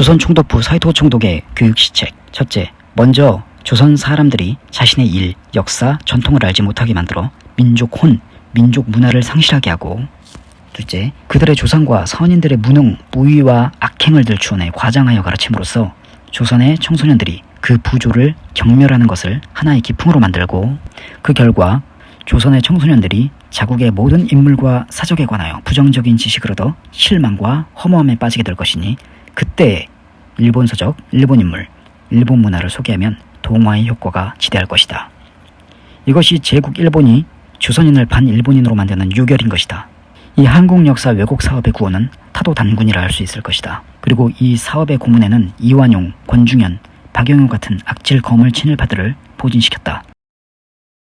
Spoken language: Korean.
조선 총독부 사이토 총독의 교육 시책. 첫째, 먼저 조선 사람들이 자신의 일, 역사, 전통을 알지 못하게 만들어 민족 혼, 민족 문화를 상실하게 하고 둘째, 그들의 조상과 선인들의 무능, 무위와 악행을 들추어내 과장하여 가르침으로써 조선의 청소년들이 그 부조를 경멸하는 것을 하나의 기풍으로 만들고 그 결과 조선의 청소년들이 자국의 모든 인물과 사적에 관하여 부정적인 얻어 실망과 허무함에 빠지게 될 것이니 그때 일본 서적, 일본 인물, 일본 문화를 소개하면 동화의 효과가 지대할 것이다. 이것이 제국 일본이 조선인을 반일본인으로 만드는 유결인 것이다. 이 한국 역사 왜곡 사업의 구호는 타도 단군이라 할 수 있을 것이다. 그리고 이 사업의 고문에는 이완용, 권중현, 박영효 같은 악질 거물 친일파들을 포진시켰다.